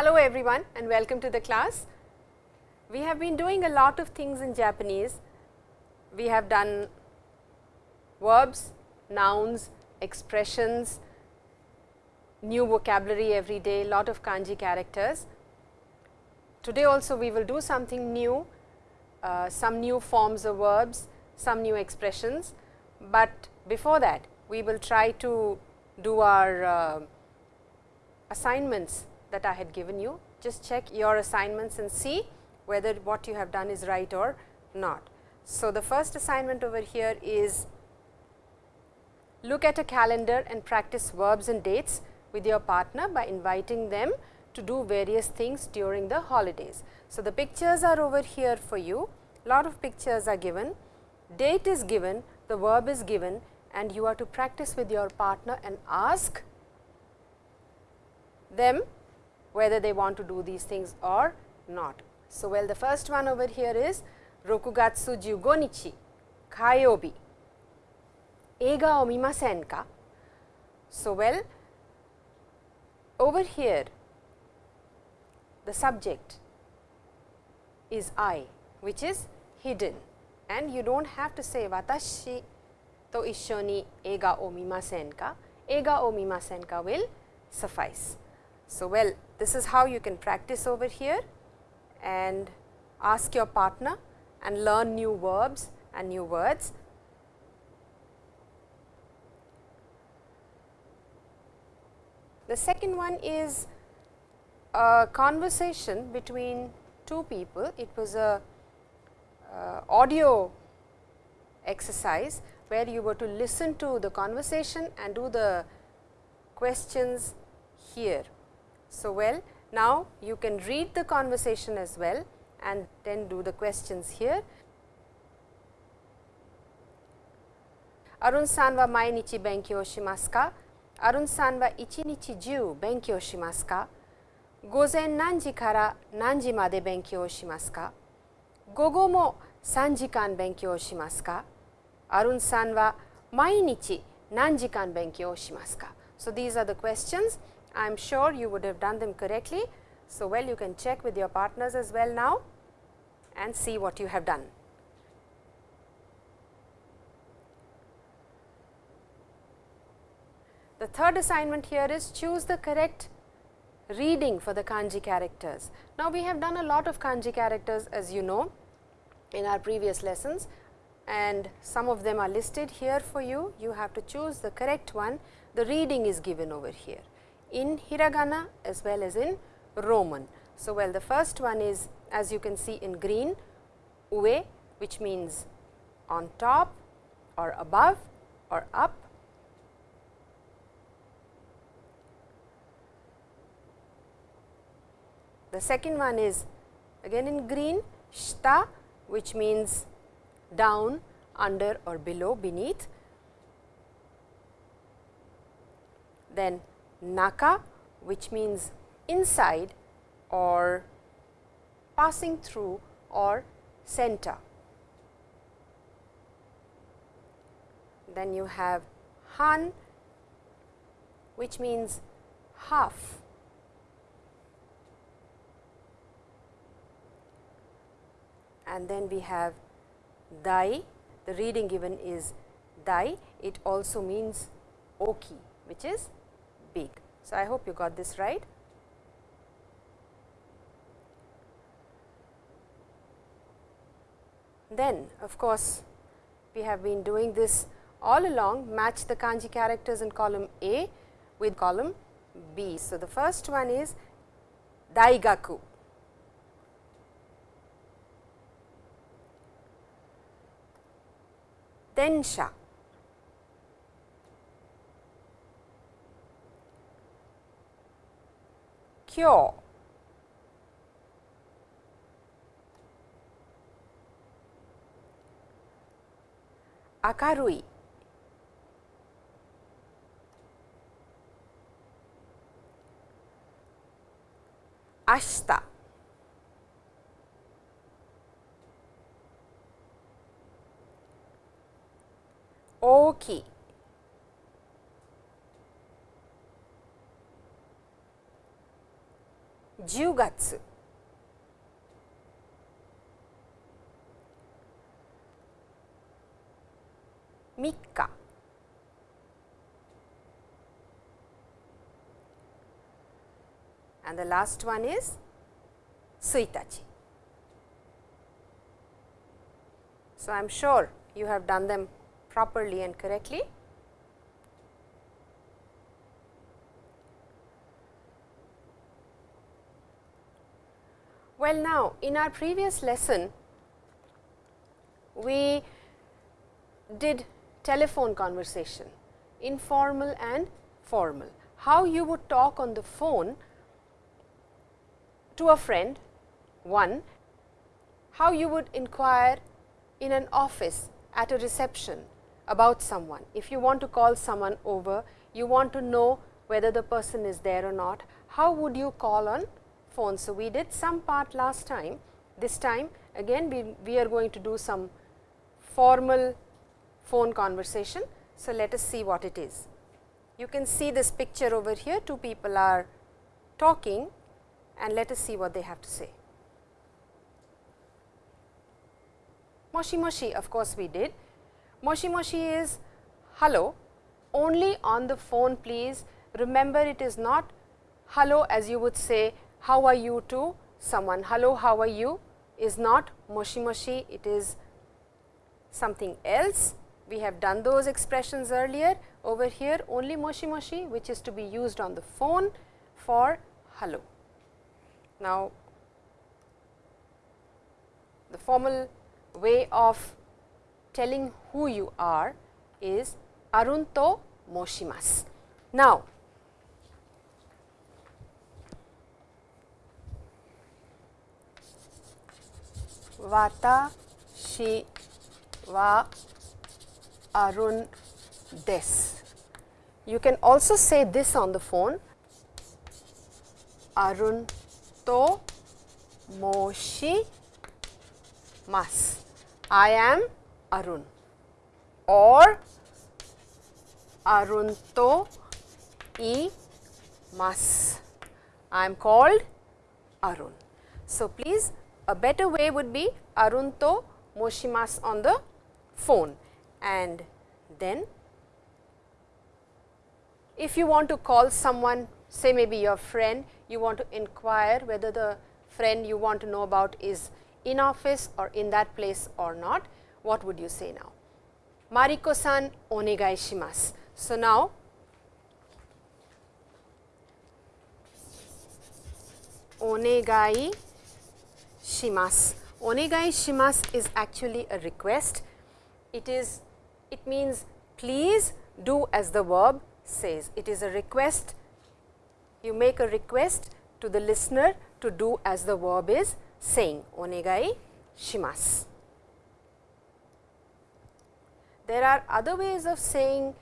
Hello everyone and welcome to the class. We have been doing a lot of things in Japanese. We have done verbs, nouns, expressions, new vocabulary every day, lot of kanji characters. Today also we will do something new, uh, some new forms of verbs, some new expressions, but before that we will try to do our uh, assignments that I had given you. Just check your assignments and see whether what you have done is right or not. So, the first assignment over here is look at a calendar and practice verbs and dates with your partner by inviting them to do various things during the holidays. So, the pictures are over here for you, lot of pictures are given, date is given, the verb is given and you are to practice with your partner and ask them whether they want to do these things or not. So, well the first one over here is Rokugatsu 15 nichi Kayobi Eiga o mimasen ka? So, well over here the subject is I which is hidden and you do not have to say watashi to issho ni eiga o mimasen ka, o mimasen ka will suffice. So, well this is how you can practice over here and ask your partner and learn new verbs and new words. The second one is a conversation between two people. It was a uh, audio exercise where you were to listen to the conversation and do the questions here So, well now you can read the conversation as well and then do the questions here. Arun san wa mainichi benkyou shimasu ka? Arun san wa ichi nichi jiu benkyou shimasu ka? Gozen nanji kara nanji made benkyou shimasu ka? Gogo mo 3時間勉強しますかアルンさんは毎日何時間勉強しますか So, these are the questions I am sure you would have done them correctly. So, well you can check with your partners as well now and see what you have done. The third assignment here is choose the correct reading for the kanji characters. Now, we have done a lot of kanji characters as you know in our previous lessons and some of them are listed here for you. You have to choose the correct one. The reading is given over here in hiragana as well as in Roman. So, well the first one is as you can see in green ue which means on top or above or up. The second one is again in green shita which means down, under or below, beneath. Then naka which means inside or passing through or center. Then you have han which means half. And then we have dai, the reading given is dai, it also means oki which is big. So, I hope you got this right. Then of course, we have been doing this all along match the kanji characters in column A with column B. So, the first one is daigaku. Densha. 明るい。明日。大きい。10月3日 and the last one is Tsuitachi. So, I am sure you have done them properly and correctly. Well, now in our previous lesson, we did telephone conversation, informal and formal. How you would talk on the phone to a friend, one, how you would inquire in an office at a reception about someone. If you want to call someone over, you want to know whether the person is there or not, how would you call on phone. So, we did some part last time, this time again we, we are going to do some formal phone conversation. So, let us see what it is. You can see this picture over here, two people are talking and let us see what they have to say. Moshi moshi of course, we did. Moshi moshi is hello only on the phone please. Remember it is not hello as you would say how are you to someone, hello, how are you is not moshi moshi, it is something else. We have done those expressions earlier over here only moshi moshi which is to be used on the phone for hello. Now, the formal way of telling who you are is arunto moshimasu. Now, Watashi wa Arun des. You can also say this on the phone Arun to moshi mas. I am Arun or Arun to i mas. I am called Arun. So, please a better way would be Arunto Moshimas on the phone. And then if you want to call someone say maybe your friend you want to inquire whether the friend you want to know about is in office or in that place or not what would you say now? Mariko san onegai shimasu so now onegai shimasu. Onegai shimasu is actually a request. It is, it means please do as the verb says. It is a request. You make a request to the listener to do as the verb is saying. Onegai shimasu. There are other ways of saying,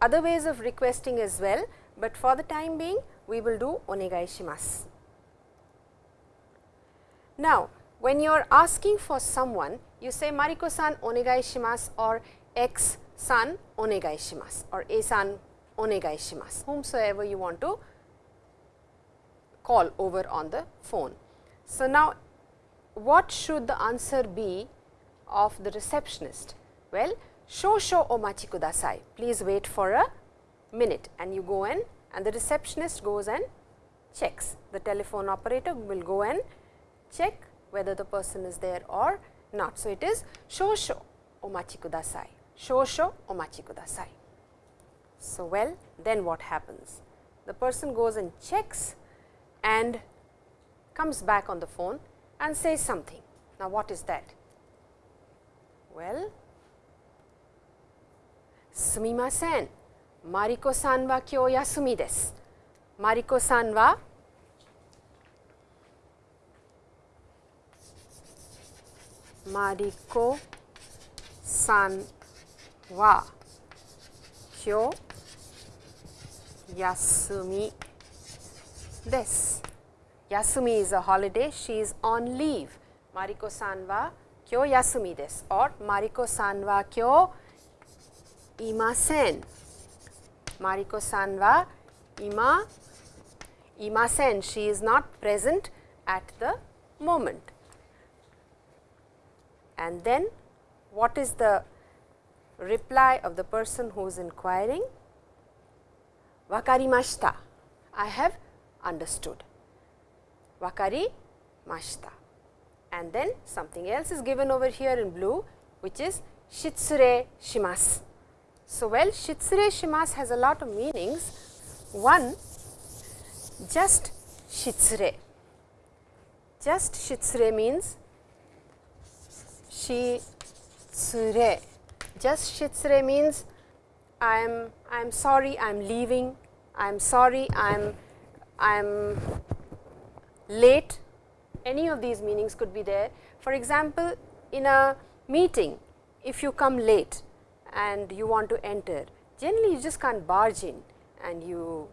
other ways of requesting as well, but for the time being we will do onegai shimasu. Now, when you are asking for someone, you say Mariko-san onegai shimasu or X-san onegai shimasu or A-san onegai shimasu, whomsoever you want to call over on the phone. So, now what should the answer be of the receptionist? Well, shosho omachi kudasai, please wait for a minute and you go in and the receptionist goes and checks. The telephone operator will go and check whether the person is there or not. So, it is shosho omachi kudasai, shosho omachi kudasai. So, well then what happens? The person goes and checks and comes back on the phone and says something. Now, what is that? Well, sumimasen, Mariko-san wa kyou yasumi desu. Mariko-san wa Mariko san wa kyo yasumi this. Yasumi is a holiday, she is on leave. Mariko san wa kyo yasumi desu or Mariko san wa kyo imasen. Mariko san wa ima imasen, she is not present at the moment. And then what is the reply of the person who is inquiring? Wakarimashita, I have understood. Wakarimashita. And then something else is given over here in blue, which is shitsure shimasu. So, well shitsure shimasu has a lot of meanings. One, just shitsure. Just shitsure means shitsure. Just shitsure means I am I am sorry I am leaving, I am sorry I am I am late. Any of these meanings could be there. For example, in a meeting, if you come late and you want to enter, generally you just can't barge in and you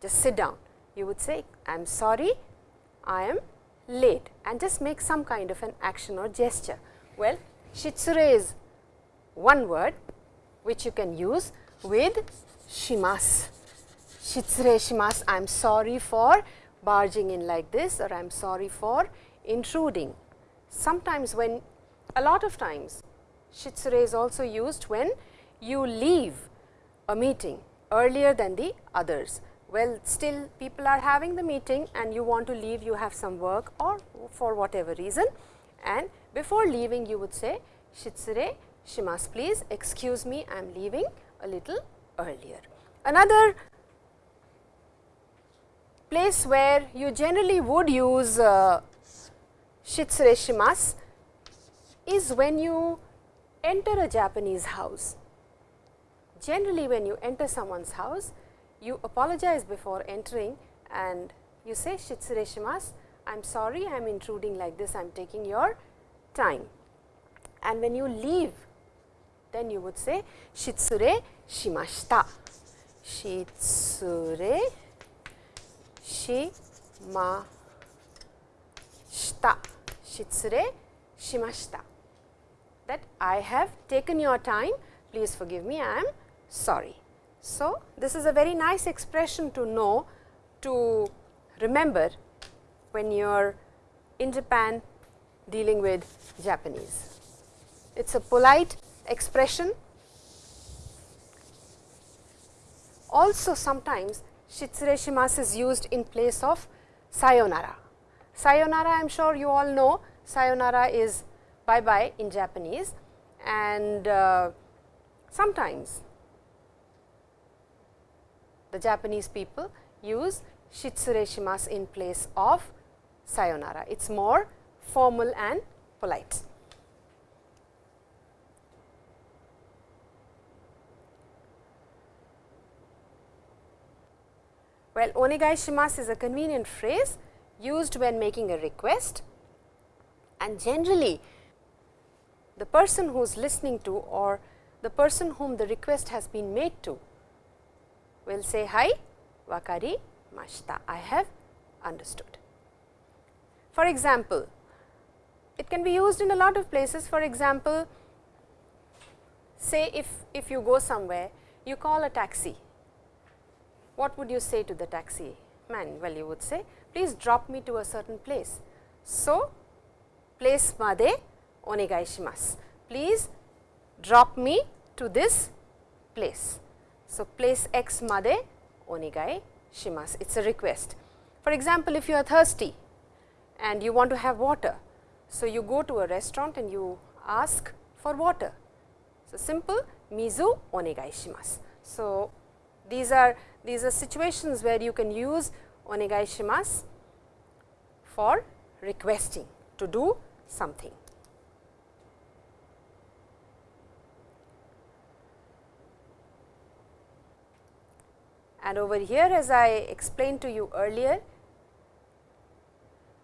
just sit down. You would say, I am sorry, I am late and just make some kind of an action or gesture. Well, shitsure is one word which you can use with shimasu. Shitsure shimasu, I am sorry for barging in like this or I am sorry for intruding. Sometimes when a lot of times shitsure is also used when you leave a meeting earlier than the others. Well, still people are having the meeting and you want to leave, you have some work or for whatever reason and before leaving you would say shitsure eh, shimasu please excuse me I am leaving a little earlier. Another place where you generally would use uh, shitsure eh, shimasu is when you enter a Japanese house. Generally when you enter someone's house, you apologize before entering and you say shitsure eh, shimasu, I am sorry I am intruding like this, I am taking your time. And when you leave, then you would say shitsure shimashita, shitsure shimashita, shitsure shimashita that I have taken your time, please forgive me, I am sorry. So, this is a very nice expression to know to remember when you are in Japan dealing with Japanese. It is a polite expression. Also sometimes shitsure shimasu is used in place of sayonara. Sayonara I am sure you all know sayonara is bye bye in Japanese and uh, sometimes the Japanese people use shitsure shimasu in place of sayonara. It is more formal and polite. Well, onegai shimasu is a convenient phrase used when making a request and generally the person who is listening to or the person whom the request has been made to will say hi wakari mashita I have understood. For example, it can be used in a lot of places for example, say if, if you go somewhere you call a taxi, what would you say to the taxi man? Well, you would say please drop me to a certain place. So, place made onegai shimasu. Please drop me to this place. So, place x made onegai shimasu. It is a request. For example, if you are thirsty and you want to have water, so you go to a restaurant and you ask for water. So, simple mizu onegai shimasu. So, these are these are situations where you can use onegai shimasu for requesting to do something. And over here as I explained to you earlier,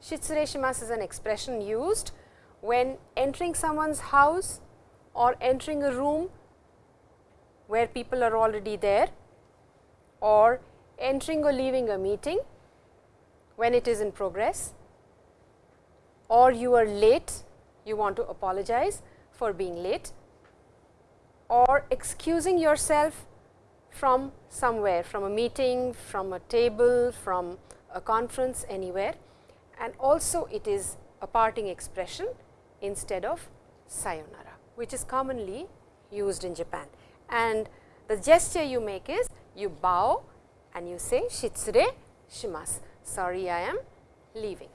shitsure shimasu is an expression used when entering someone's house or entering a room where people are already there or entering or leaving a meeting when it is in progress or you are late, you want to apologize for being late or excusing yourself from somewhere, from a meeting, from a table, from a conference anywhere and also it is a parting expression instead of sayonara, which is commonly used in Japan. And the gesture you make is you bow and you say shitsure shimasu, sorry I am leaving.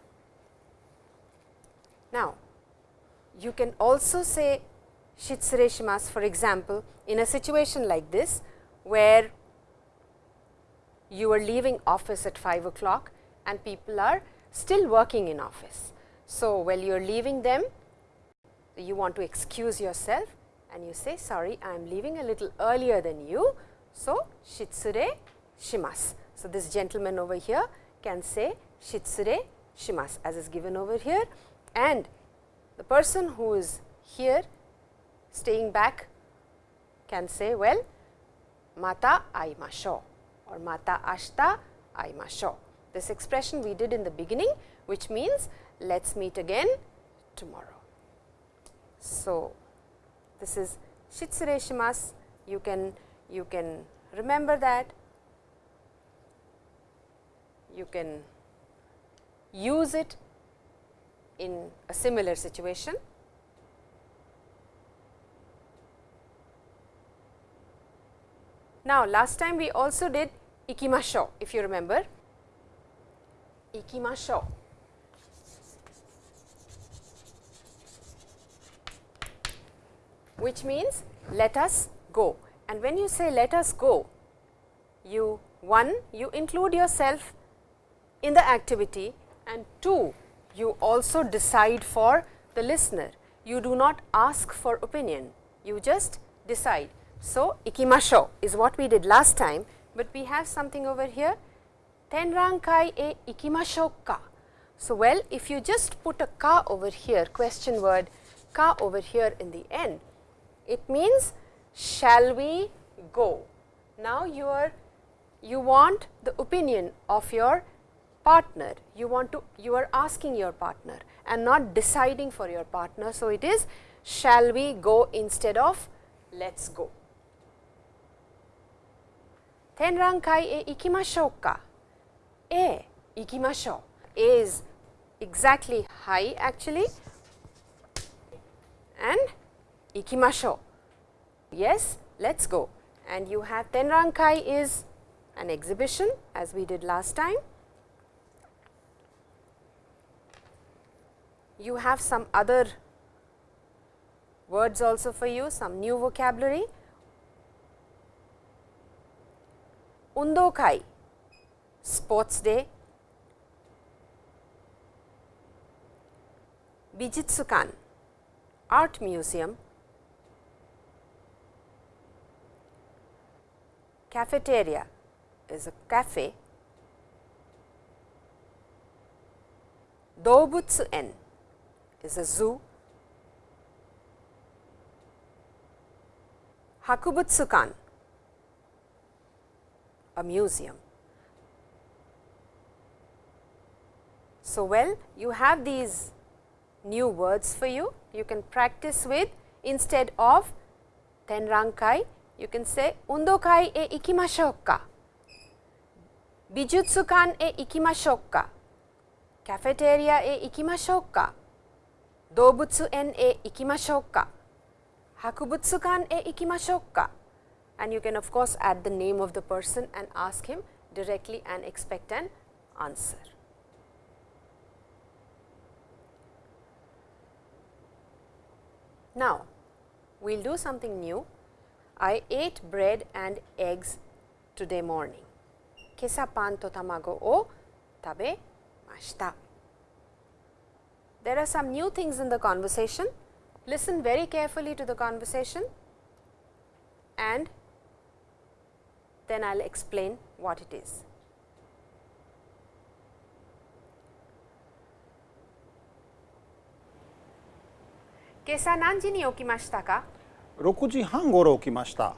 Now, you can also say shitsure shimasu for example, in a situation like this where you are leaving office at 5 o'clock and people are still working in office. So, while you are leaving them, you want to excuse yourself and you say sorry I am leaving a little earlier than you. So, shitsure shimasu. So, this gentleman over here can say shitsure shimasu as is given over here and the person who is here staying back can say well mata aimashou or mata ashita aimashou. This expression we did in the beginning which means let us meet again tomorrow. So, this is shitsure shimasu you can you can remember that you can use it in a similar situation. Now, last time we also did ikimashou if you remember which means let us go and when you say let us go you one you include yourself in the activity and two you also decide for the listener. You do not ask for opinion, you just decide. So, ikimashou is what we did last time, but we have something over here tenrankai e ikimashou ka. So, well if you just put a ka over here question word ka over here in the end, it means shall we go. Now, you are you want the opinion of your partner, you want to you are asking your partner and not deciding for your partner. So, it is shall we go instead of let us go. Tenrankai e ikimashou ka? E ikimashou is exactly hi actually. And ikimashou. Yes, let us go. And you have tenrankai is an exhibition as we did last time. You have some other words also for you, some new vocabulary. Undokai, sports day. Bijutsukan, art museum. Cafeteria is a cafe. Dobutsu-en is a zoo. Hakubutsukan, a museum. So, well you have these new words for you, you can practice with instead of tenrankai, you can say undokai e ikimashou ka, bijutsukan e ikimashou ka, cafeteria e ikimashou ka, dobutsu en e ikimashou ka, hakubutsukan e ikimashou ka and you can of course add the name of the person and ask him directly and expect an answer. Now, we will do something new. I ate bread and eggs today morning. 今朝パンと卵を食べました。there are some new things in the conversation. Listen very carefully to the conversation and then I will explain what it is. Kesa 何時に起きましたか？6時半ごろ起きました。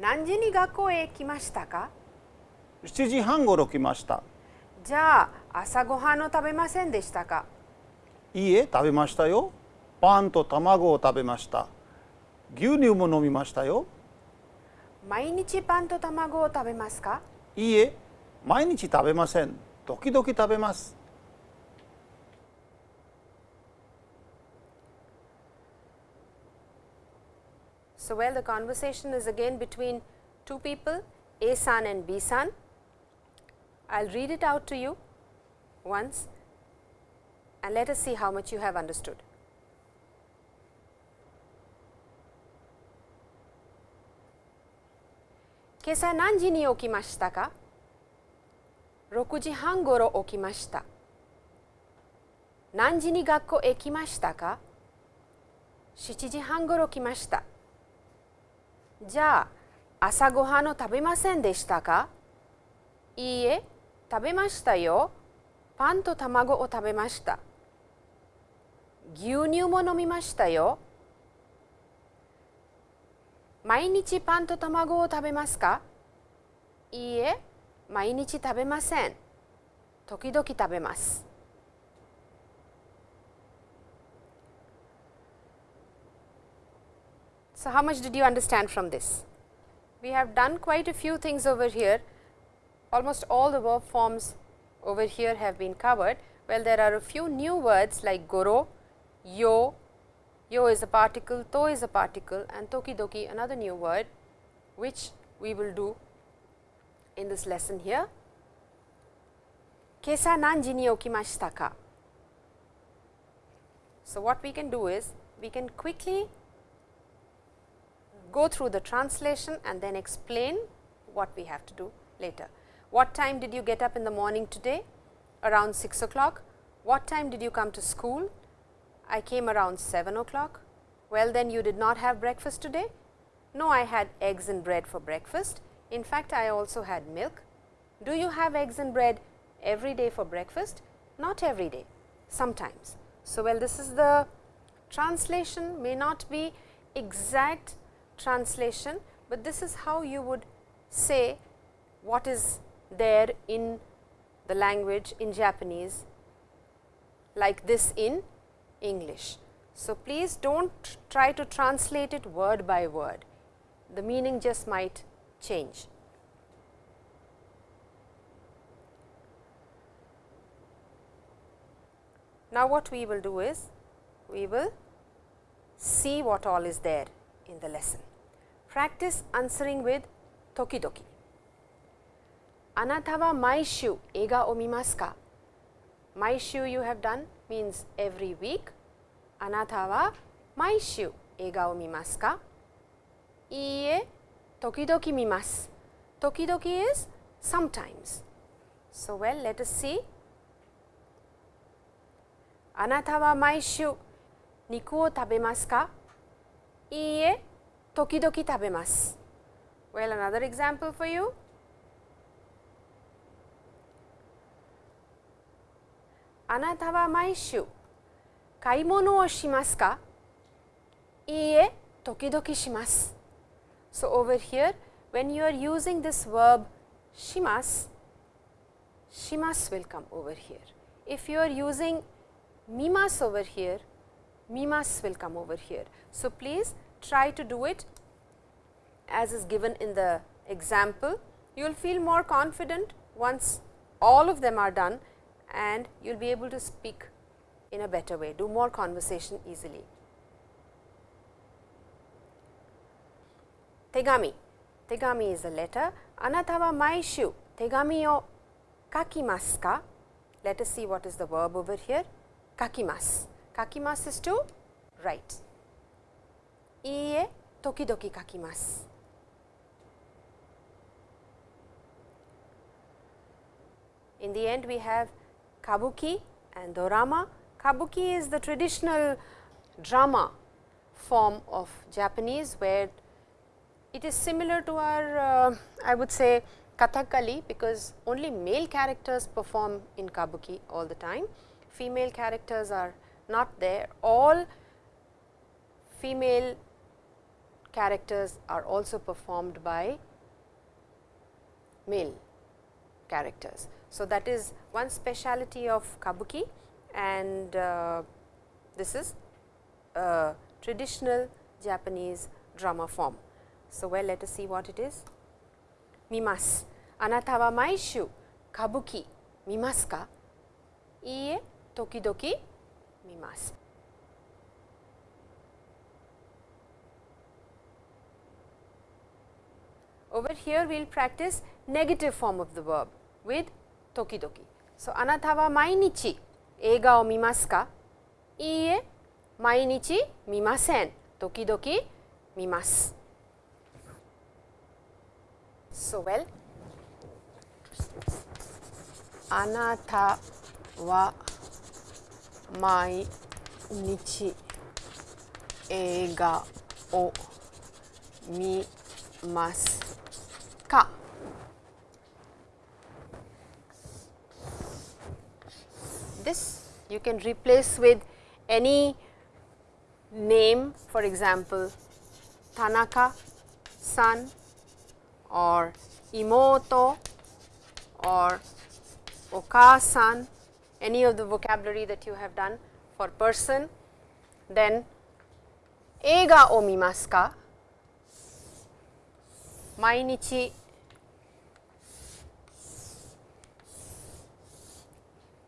何時に学校へ来ましたか？7時半ごろ来ました。じゃあ朝ごはんを食べませんでしたか？いいえ食べましたよ。パンと卵を食べました。牛乳も飲みましたよ。毎日パンと卵を食べますか？いいえ毎日食べません。時々食べます So, well the conversation is again between two people A san and B san. I will read it out to you once and let us see how much you have understood. 今朝何時に起きましたか ?6 時半ごろ起きました。何時に学校へ来ましたか ?7 時半ごろ来ました。 じゃあ朝ごはんを食べませんでしたか？いいえ、食べましたよ。パンと卵を食べました。牛乳も飲みましたよ。毎日パンと卵を食べますか？いいえ、毎日食べません。時々食べます。So, how much did you understand from this? We have done quite a few things over here. Almost all the verb forms over here have been covered. Well, there are a few new words like goro, yo, yo is a particle, to is a particle and toki tokidoki another new word which we will do in this lesson here. Kesa nanji ni okimashita ka? So, what we can do is we can quickly go through the translation and then explain what we have to do later. What time did you get up in the morning today? Around 6 o'clock. What time did you come to school? I came around 7 o'clock. Well, then you did not have breakfast today? No, I had eggs and bread for breakfast. In fact, I also had milk. Do you have eggs and bread every day for breakfast? Not every day, sometimes. So, well this is the translation may not be exact translation, but this is how you would say what is there in the language in Japanese like this in English. So, please do not try to translate it word by word, the meaning just might change. Now, what we will do is, we will see what all is there in the lesson Practice answering with tokidoki. あなたは毎週映画を見ますか ?毎週 you have done means every week. あなたは毎週映画を見ますかいいえ、時々見ます。時々 is sometimes. So well, let us see. あなたは毎週肉を食べますかいいえ、 tokidoki tabemasu. Well, another example for you. Anata wa maishu kaimono wo shimasu ka? Iie, tokidoki shimasu. So, over here when you are using this verb shimasu, shimasu will come over here. If you are using mimas over here, mimas will come over here. So, please try to do it as is given in the example. You will feel more confident once all of them are done and you will be able to speak in a better way, do more conversation easily. Tegami. Tegami is a letter. Anata wa maishu tegami o kakimasu ka? Let us see what is the verb over here. Kakimasu. Kakimasu is to write. Iie tokidoki kakimasu. In the end we have kabuki and dorama. Kabuki is the traditional drama form of Japanese, where it is similar to our uh, I would say Kathakali, because only male characters perform in Kabuki all the time. Female characters are not there. All female characters are also performed by male characters. So, that is one speciality of kabuki and uh, this is a traditional Japanese drama form. So, well let us see what it is. Mimas. Anata wa maishu kabuki mimasu ka? Iie, tokidoki mimasu. Over here we will practice negative form of the verb with toki toki. So, anata wa mainichi eiga o mimasu ka? Iie, mainichi mimasen. Toki doki mimasu. So, well, anata wa mainichi eiga o mimasu car. This you can replace with any name for example Tanaka san or Imoto or Oka-san any of the vocabulary that you have done for person then Ega o ka?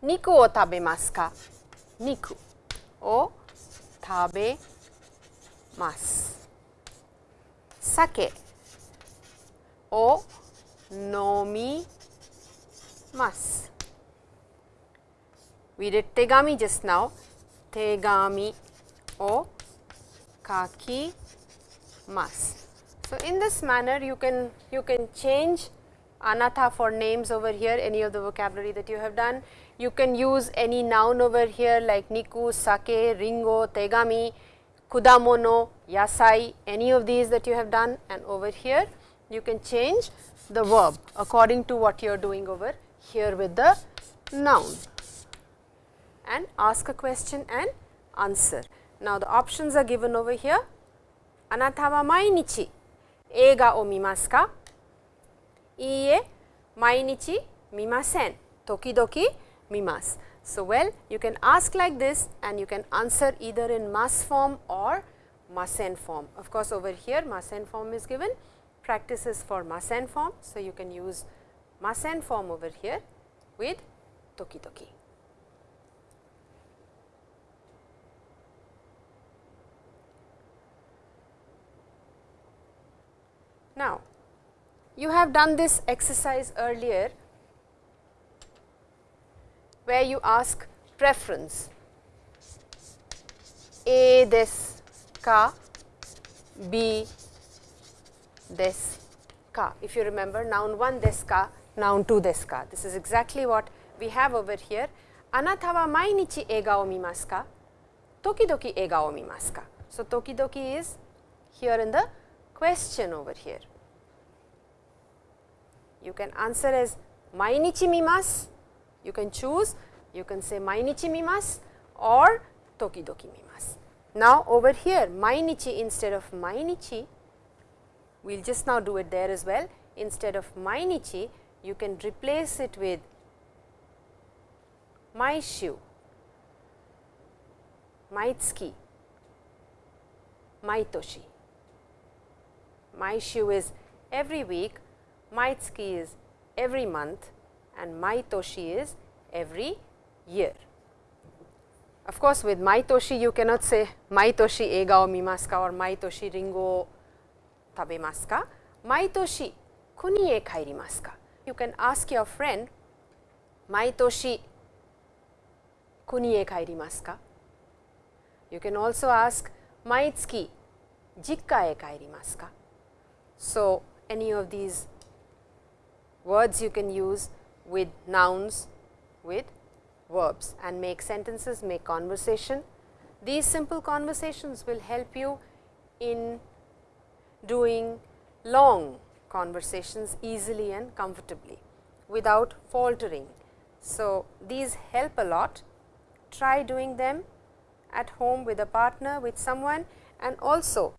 肉を食べますか肉を食べます酒を飲みます We did 手紙 just now 手紙を書きます So in this manner you can you can change anata for names over here any of the vocabulary that you have done you can use any noun over here like niku, sake, ringo, tegami, kudamono, yasai, any of these that you have done and over here you can change the verb according to what you are doing over here with the noun and ask a question and answer. Now, the options are given over here. Anata wa mainichi eiga o mimasu ka? Iie, mainichi mimasen. Tokidoki mimas. So, well you can ask like this and you can answer either in mas form or masen form. Of course, over here masen form is given practice is for masen form. So, you can use masen form over here with toki toki. Now, you have done this exercise earlier where you ask preference A this ka, B this ka. If you remember noun 1 this ka, noun 2 this ka. This is exactly what we have over here. Anata wa mainichi eiga o mimasu ka? Tokidoki eiga o mimasu ka? So, tokidoki is here in the question over here. You can answer as mainichi mimasu you can choose, you can say mainichi mimasu or tokidoki mimasu. Now, over here mainichi instead of mainichi, we will just now do it there as well. Instead of mainichi, you can replace it with maishu, maitsuki, maitoshi. Maishu is every week, maitsuki is every month and Maitoshi is every year. Of course, with Maitoshi you cannot say Maitoshi eiga o mimasu ka or Maitoshi ringo tabemasu ka. Maitoshi kuni e kairimasu ka. You can ask your friend Maitoshi kuni e kairimasu ka. You can also ask Maitsuki jikka e kairimasu ka. So, any of these words you can use with nouns, with verbs and make sentences, make conversation. These simple conversations will help you in doing long conversations easily and comfortably without faltering. So, these help a lot. Try doing them at home with a partner, with someone and also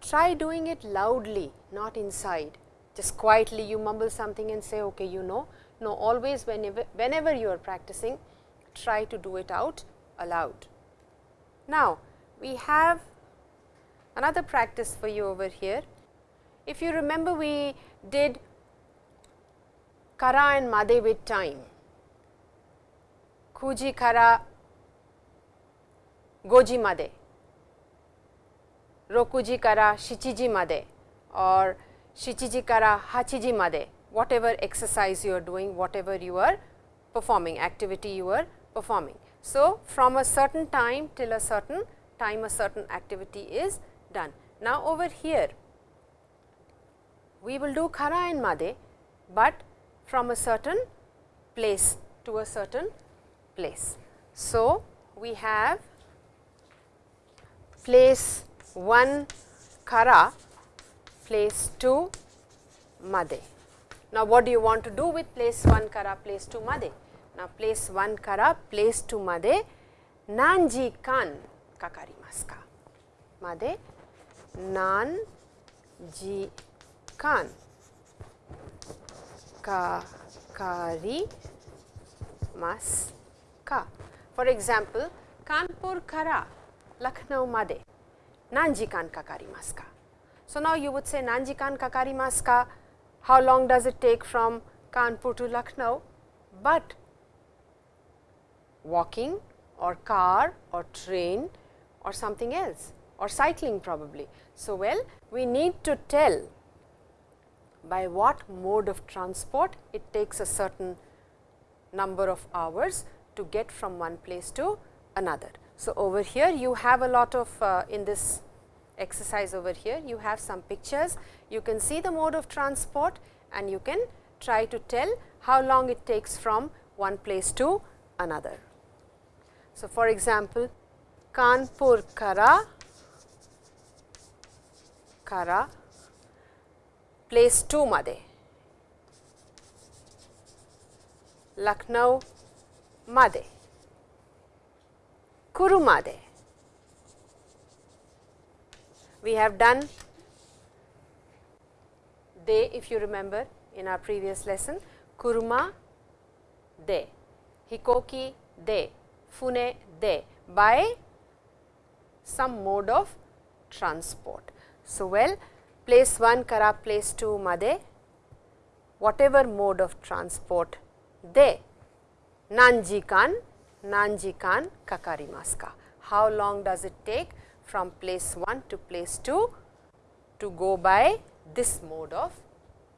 try doing it loudly, not inside. Just quietly you mumble something and say, okay, you know, now, always whenever, whenever you are practicing, try to do it out aloud. Now, we have another practice for you over here. If you remember, we did kara and made with time, kuji kara, goji made, rokuji kara, shichiji made or shichiji kara hachiji made whatever exercise you are doing, whatever you are performing, activity you are performing. So, from a certain time till a certain time a certain activity is done. Now, over here we will do kara and made, but from a certain place to a certain place. So, we have place 1 kara, place 2 made. Now, what do you want to do with place 1 kara, place 2 made? Now, place 1 kara, place 2 made, nanji kan kakarimasu ka? Made, nanji kan kakarimasu ka? For example, Kanpur kara Lucknow made, nanji kan kakarimasu ka? So, now you would say nanji kan kakarimasu ka? How long does it take from Kanpur to Lucknow, but walking or car or train or something else or cycling probably. So, well we need to tell by what mode of transport it takes a certain number of hours to get from one place to another. So, over here you have a lot of uh, in this exercise over here you have some pictures you can see the mode of transport and you can try to tell how long it takes from one place to another. So, for example, Kanpur Kara, Kara place 2 Made, Lucknow Made, Kuru Made. We have done de if you remember in our previous lesson, kuruma de, hikoki de, fune de by some mode of transport. So, well place 1 kara place 2 made. Whatever mode of transport de nanjikan nanjikan nanji kan kakarimasu ka. How long does it take from place 1 to place 2 to go by this mode of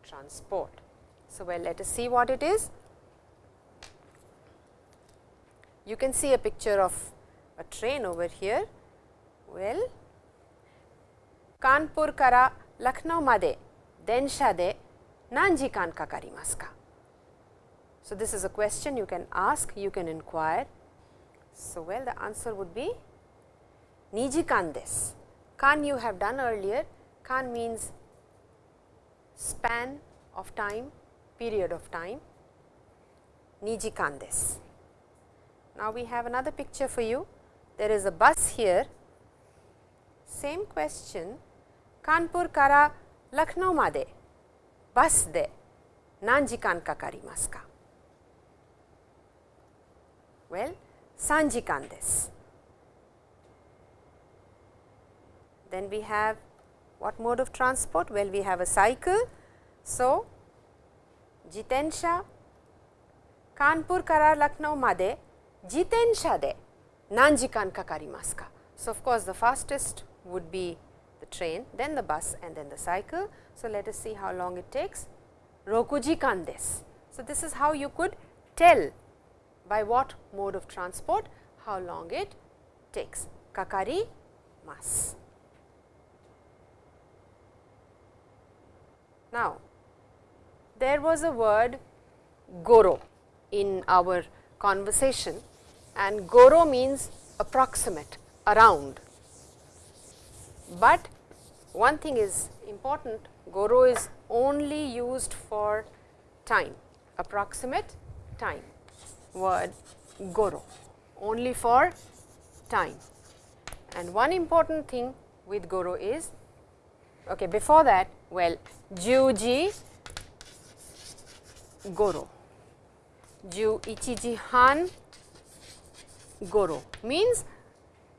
transport. So, well let us see what it is. You can see a picture of a train over here. Well, Kanpur kara Lucknow made densha de nanji kan kakarimasu ka? So, this is a question you can ask, you can inquire. So, well the answer would be niji kan des. Kan you have done earlier, kan means span of time, period of time, Niji Kandes. Now, we have another picture for you. There is a bus here, same question, Kanpur kara Lucknow made, bus de, nanji kan kakarimasu ka? Well, sanji kan desu. Then we have what mode of transport? Well, we have a cycle. So, jitensha Kanpur kara Lucknow made jitensha de nanjikan kakarimasu ka? So, of course, the fastest would be the train, then the bus and then the cycle. So, let us see how long it takes. Rokuji kan desu. So, this is how you could tell by what mode of transport how long it takes. Kakari mas. Now, there was a word goro in our conversation and goro means approximate, around. But one thing is important, goro is only used for time, approximate time, word goro, only for time. And one important thing with goro is, okay, before that well, Juji Goro. Ju Ichiji Han Goro means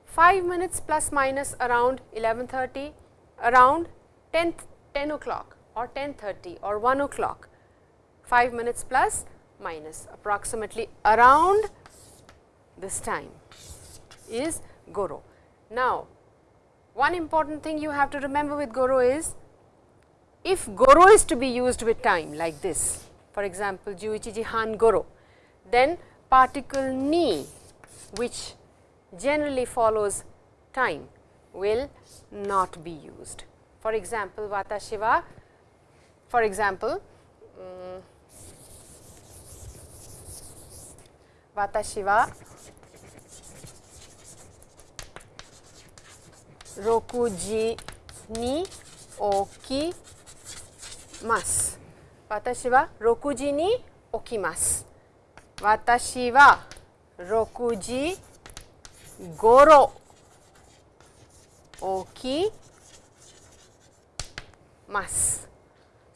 5 minutes plus minus around 11.30, around 10, 10 o'clock or 10.30 or 1 o'clock, 5 minutes plus minus approximately around this time is goro. Now, one important thing you have to remember with goro is if goro is to be used with time like this for example, juichiji han goro then particle ni which generally follows time will not be used. For example, watashi wa for example, um, wa rokuji ni okimasu. 私は6時に起きます。私は6時ごろ起きます。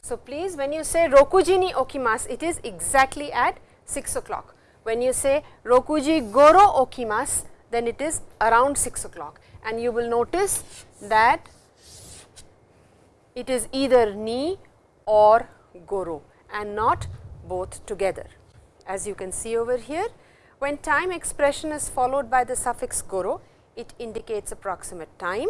So please when you say 6時に起きます it is exactly at 6 o'clock. When you say 6時ごろ起きます then it is around 6 o'clock and you will notice that it is either ni or goro and not both together. As you can see over here, when time expression is followed by the suffix goro, it indicates approximate time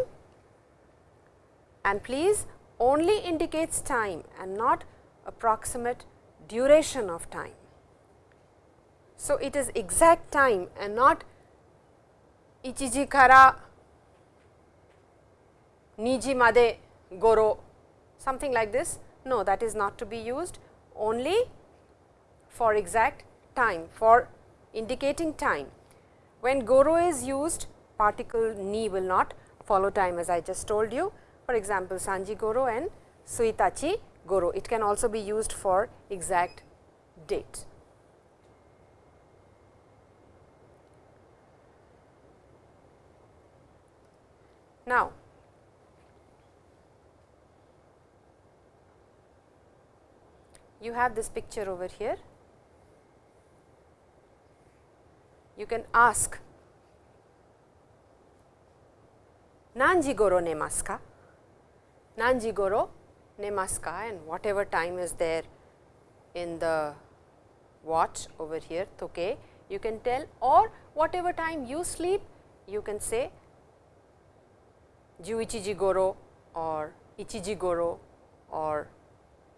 and please only indicates time and not approximate duration of time. So, it is exact time and not ichiji kara niji made goro something like this no, that is not to be used only for exact time for indicating time. When goro is used particle ni will not follow time as I just told you. For example, sanji goro and tsuitachi goro. It can also be used for exact date. Now, you have this picture over here. You can ask, Nanji goro nemasu? Nanji goro nemasu? And whatever time is there in the watch over here, toke, you can tell or whatever time you sleep, you can say Juichiji goro or Ichiji goro or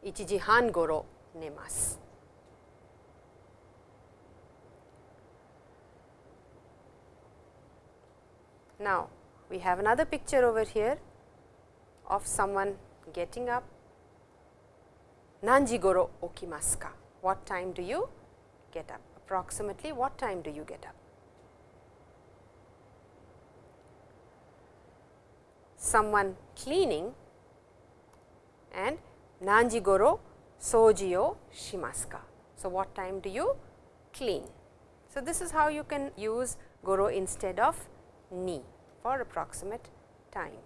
Ichiji han goro NEMAS. Now, we have another picture over here of someone getting up. Nanjigoro okimasu ka? What time do you get up? Approximately what time do you get up? Someone cleaning and Nanjigoro soji o shimasu ka. So, what time do you clean? So, this is how you can use goro instead of ni for approximate time.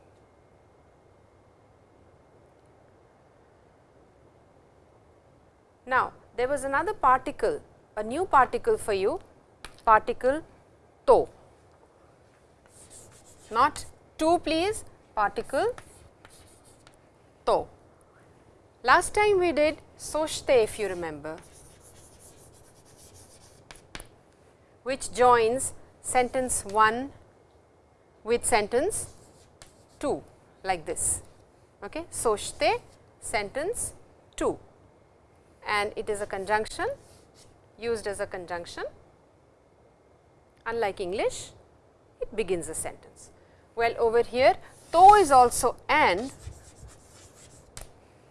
Now, there was another particle, a new particle for you, particle to, not to please, particle to. Last time we did soshite if you remember, which joins sentence 1 with sentence 2 like this. Okay. Soshite sentence 2 and it is a conjunction used as a conjunction unlike English it begins a sentence. Well, over here to is also and,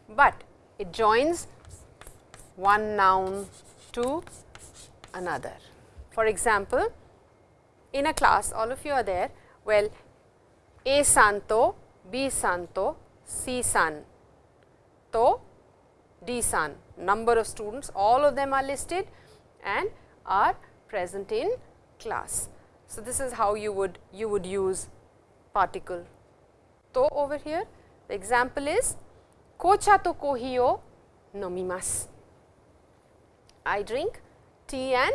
but it joins one noun to another. For example, in a class all of you are there, well A santo, B santo, C san, to D san, number of students all of them are listed and are present in class. So, this is how you would you would use particle to over here. The example is kocha to kohi o nomimasu. I drink tea and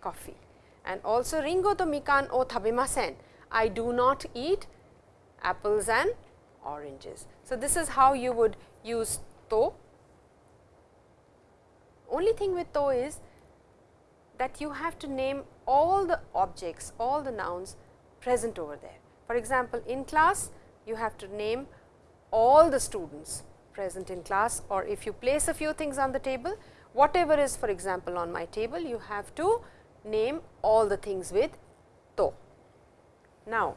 coffee and also ringo to mikan o tabemasen. I do not eat apples and oranges. So, this is how you would use to. Only thing with to is that you have to name all the objects, all the nouns present over there. For example, in class you have to name all the students present in class or if you place a few things on the table, whatever is for example, on my table you have to name all the things with to. Now,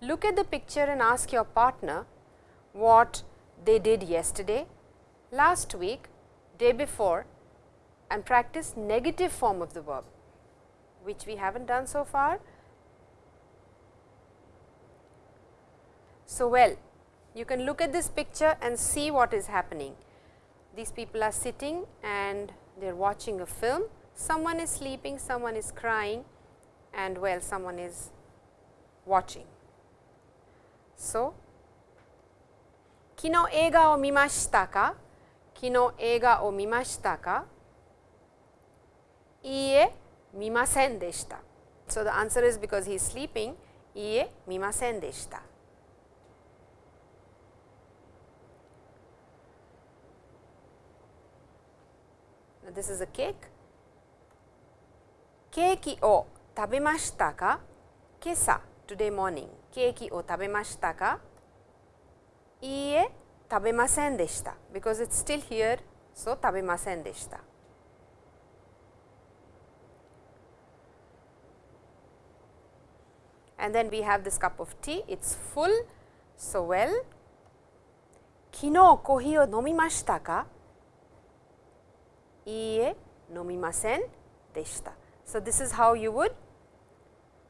look at the picture and ask your partner what they did yesterday, last week, day before and practice negative form of the verb, which we have not done so far. So, well, you can look at this picture and see what is happening. These people are sitting and they are watching a film. Someone is sleeping, someone is crying and well someone is watching. So, kino eiga o mimashita ka? Kino eiga o mimashita ka? Iie mimasen deshita. So, the answer is because he is sleeping, iie mimasen deshita. This is a cake. ケーキを食べましたか今朝 today morning ケーキを食べましたかいいえ、食べませんでした。because it's still here, so 食べませんでした。and then we have this cup of tea, it's full, so well. 昨日コーヒーを飲みましたか ie nomimasen deshita. So, this is how you would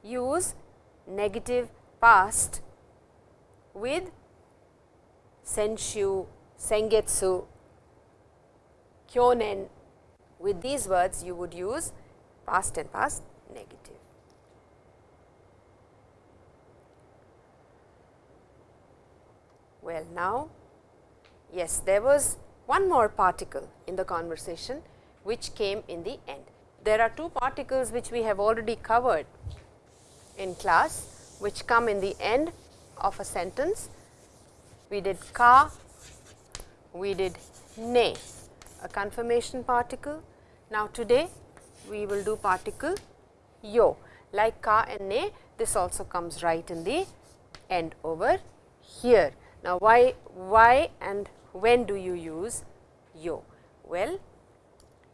use negative past with senshu, sengetsu, kyonen. With these words, you would use past and past negative. Well, now, yes, there was one more particle in the conversation which came in the end. There are two particles which we have already covered in class which come in the end of a sentence we did ka, we did ne, a confirmation particle. Now, today we will do particle yo, like ka and ne, this also comes right in the end over here. Now, why, why and when do you use yo? Well,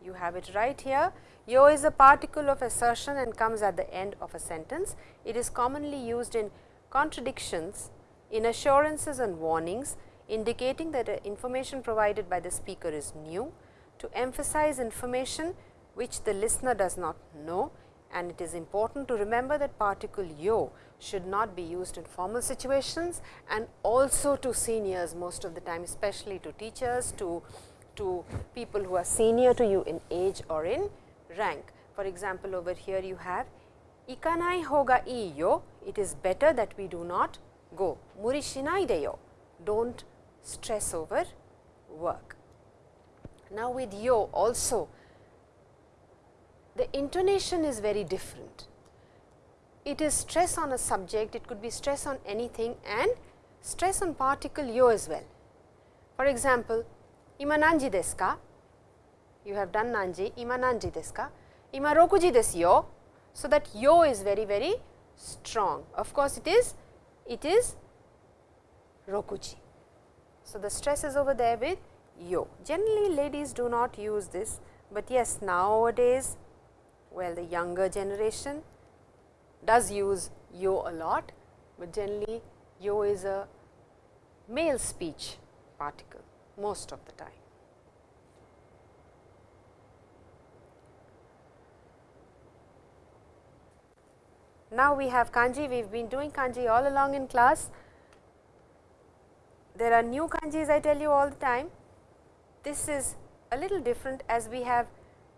you have it right here. Yo is a particle of assertion and comes at the end of a sentence. It is commonly used in contradictions in assurances and warnings indicating that information provided by the speaker is new, to emphasize information which the listener does not know and it is important to remember that particle yo should not be used in formal situations and also to seniors most of the time especially to teachers, to, to people who are senior to you in age or in rank. For example, over here you have ikanai hoga ii yo, it is better that we do not go. Muri shinai de yo. Don't stress over work. Now, with yo also the intonation is very different. It is stress on a subject, it could be stress on anything and stress on particle yo as well. For example, ima nanji desu ka? You have done nanji, ima nanji desu ka? Ima rokuji desu yo. So, that yo is very very strong. Of course, it is it is rokuji. So, the stress is over there with yo. Generally ladies do not use this, but yes nowadays well the younger generation does use yo a lot, but generally yo is a male speech particle most of the time. Now, we have kanji, we have been doing kanji all along in class. There are new kanjis I tell you all the time. This is a little different as we have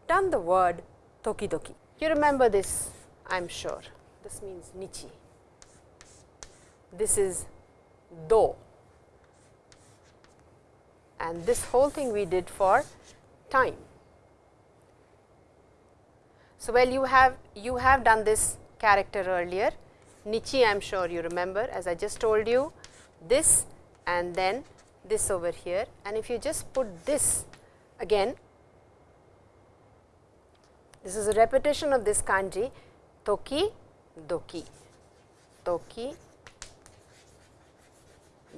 done the word tokidoki. You remember this I am sure. This means nichi. This is do and this whole thing we did for time. So, well you have you have done this character earlier. Nichi I am sure you remember as I just told you this and then this over here and if you just put this again This is a repetition of this kanji toki doki, toki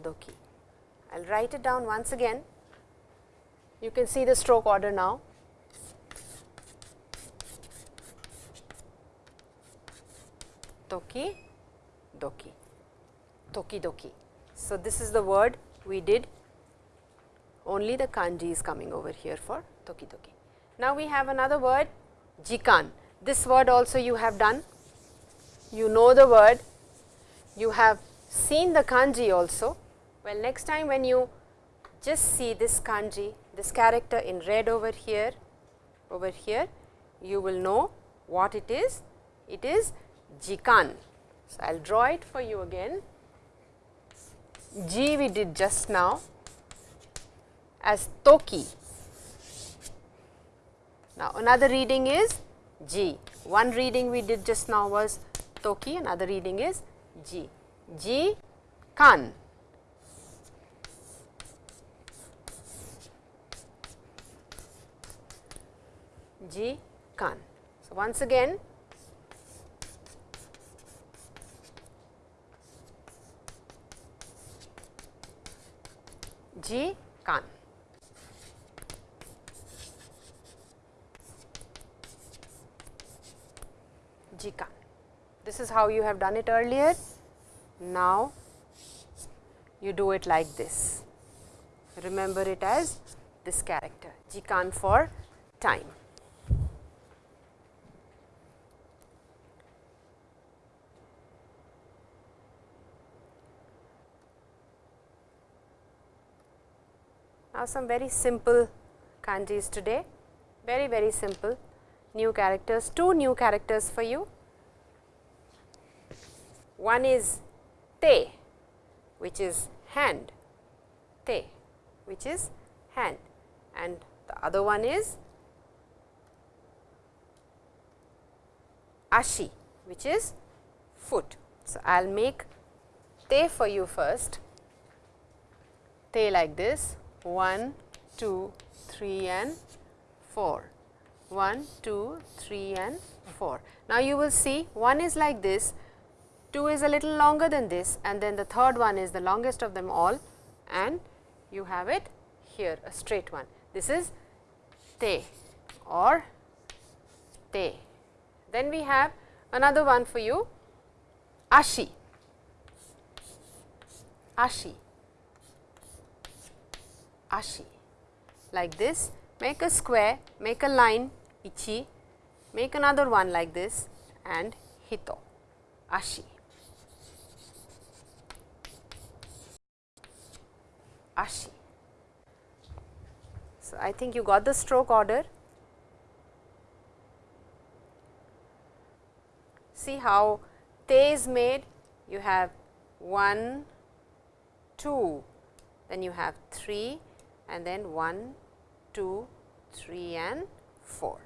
doki. I will write it down once again. You can see the stroke order now. Toki doki, toki doki. So, this is the word we did only the kanji is coming over here for toki doki. Now, we have another word jikan. This word also you have done. You know the word, you have seen the kanji also. Well, next time when you just see this kanji, this character in red over here, over here, you will know what it is. It is jikan. So, I will draw it for you again. Ji we did just now as toki. Now, another reading is ji. One reading we did just now was toki, another reading is ji. Ji kan. Ji kan. So, once again Ji kan. Kan. This is how you have done it earlier. Now, you do it like this. Remember it as this character Jikan for time. Now, some very simple kanjis today, very very simple new characters, two new characters for you. One is te, which is hand, te, which is hand and the other one is ashi, which is foot. So, I will make te for you first, te like this 1, 2, 3 and 4. 1, 2, 3 and 4. Now, you will see one is like this, 2 is a little longer than this and then the third one is the longest of them all and you have it here a straight one. This is te or te. Then we have another one for you ashi, ashi ashi like this make a square make a line ichi. Make another one like this and hito ashi. Ashi. So i think you got the stroke order. See how te is made? You have 1 2 then you have 3 and then 1, 2, 3 and 4.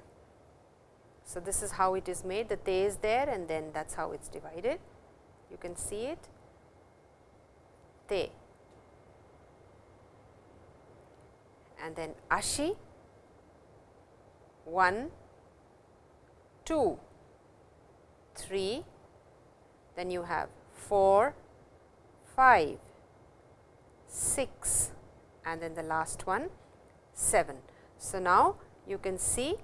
So, this is how it is made. The te is there and then that is how it is divided. You can see it. Te and then ashi. 1, 2, 3, then you have 4, 5, 6, and then the last one 7. So, now you can see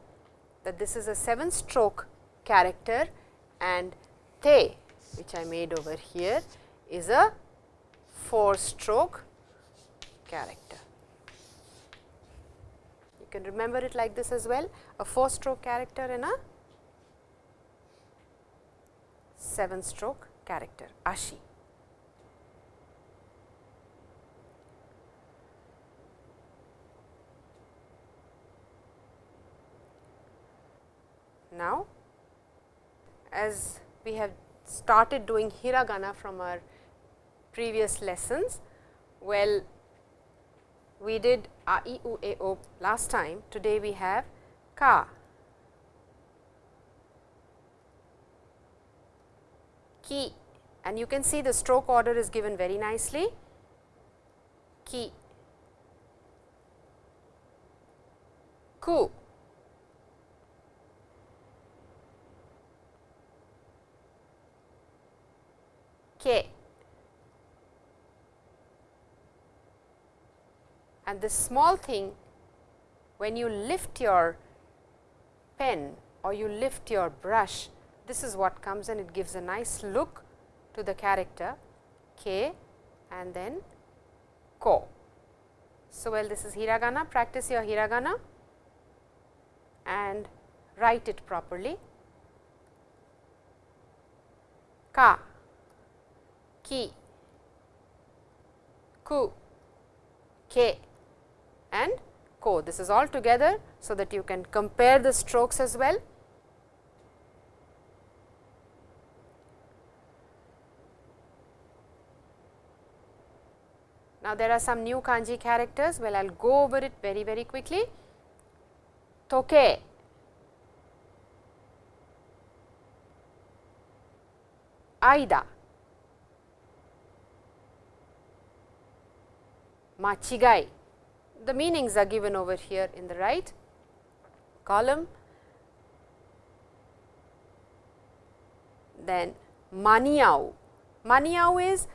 that this is a 7 stroke character and te which I made over here is a 4 stroke character. You can remember it like this as well a 4 stroke character and a 7 stroke character ashi. Now, as we have started doing hiragana from our previous lessons, well we did a e u a o last time, today we have ka, ki. And you can see the stroke order is given very nicely, ki, ku, k and this small thing when you lift your pen or you lift your brush, this is what comes and it gives a nice look to the character k and then ko. So, well this is hiragana, practice your hiragana and write it properly. Ka ki, ku, ke and ko. This is all together, so that you can compare the strokes as well. Now, there are some new kanji characters, well I will go over it very very quickly. Toke, Aida, Machigai, the meanings are given over here in the right column. Then maniau, maniau is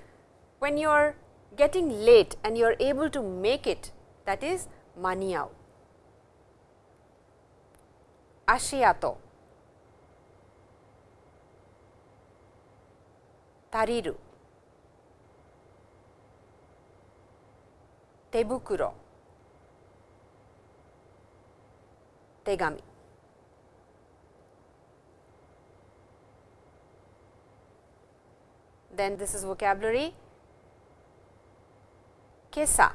when you are getting late and you are able to make it. That is maniau. Ashiato, tariru, tebukuro, 手紙 then this is vocabulary 今朝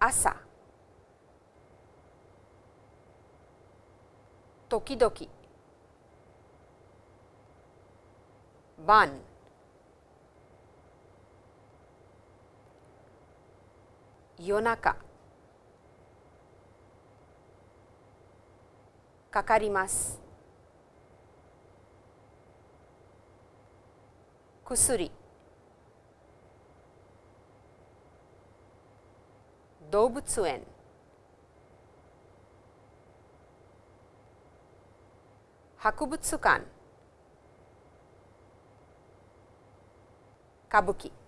朝時々晩 夜中。かかります。薬。動物園。博物館。歌舞伎。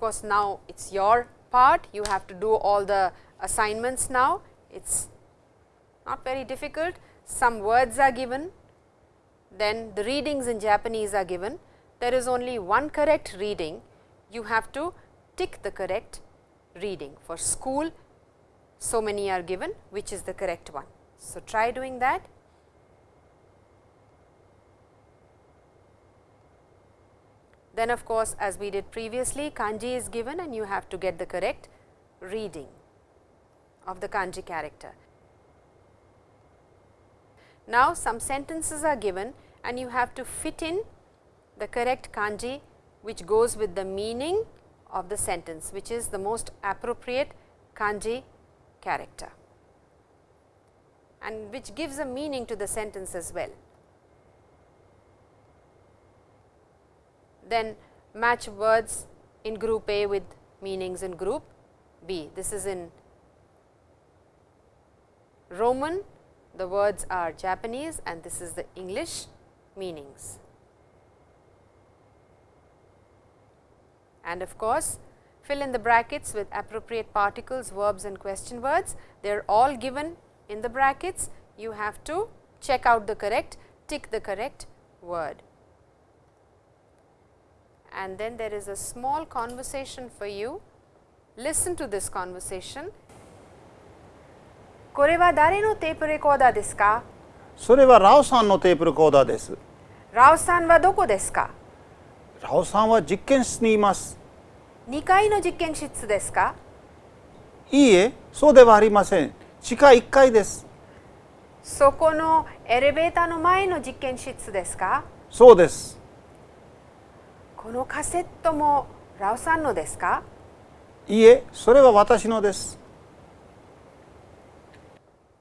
Course, now it is your part, you have to do all the assignments now, it is not very difficult. Some words are given, then the readings in Japanese are given. There is only one correct reading, you have to tick the correct reading. For school, so many are given, which is the correct one. So, try doing that. Then of course, as we did previously kanji is given and you have to get the correct reading of the kanji character. Now, some sentences are given and you have to fit in the correct kanji which goes with the meaning of the sentence which is the most appropriate kanji character and which gives a meaning to the sentence as well. Then match words in group A with meanings in group B. This is in Roman, the words are Japanese and this is the English meanings. And of course, fill in the brackets with appropriate particles, verbs and question words. They are all given in the brackets. You have to check out the correct, tick the correct word and then there is a small conversation for you. Listen to this conversation. これは誰のテープレコーダーですか？それはラオさんのテープレコーダーです。ラオさんはどこですか？ラオさんは実験室にいます。2階の実験室ですか？いいえそうではありません。地下1階です。そこのエレベーターの前の実験室ですか？そうですこのカセットもラオさんのですかいいえ、それは私のです。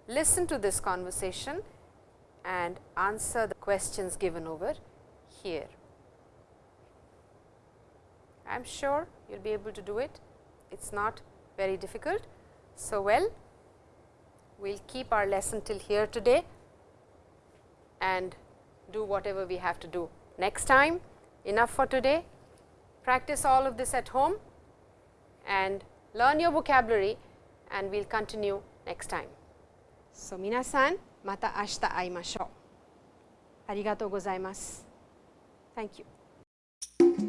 Listen to this conversation and answer the questions given over here. I am sure you will be able to do it. It is not very difficult. So, well, we will keep our lesson till here today. and do whatever we have to do. Next time, Enough for today. Practice all of this at home and learn your vocabulary and we will continue next time. So, minasan mata ashita aimashou. Arigatou gozaimasu. Thank you.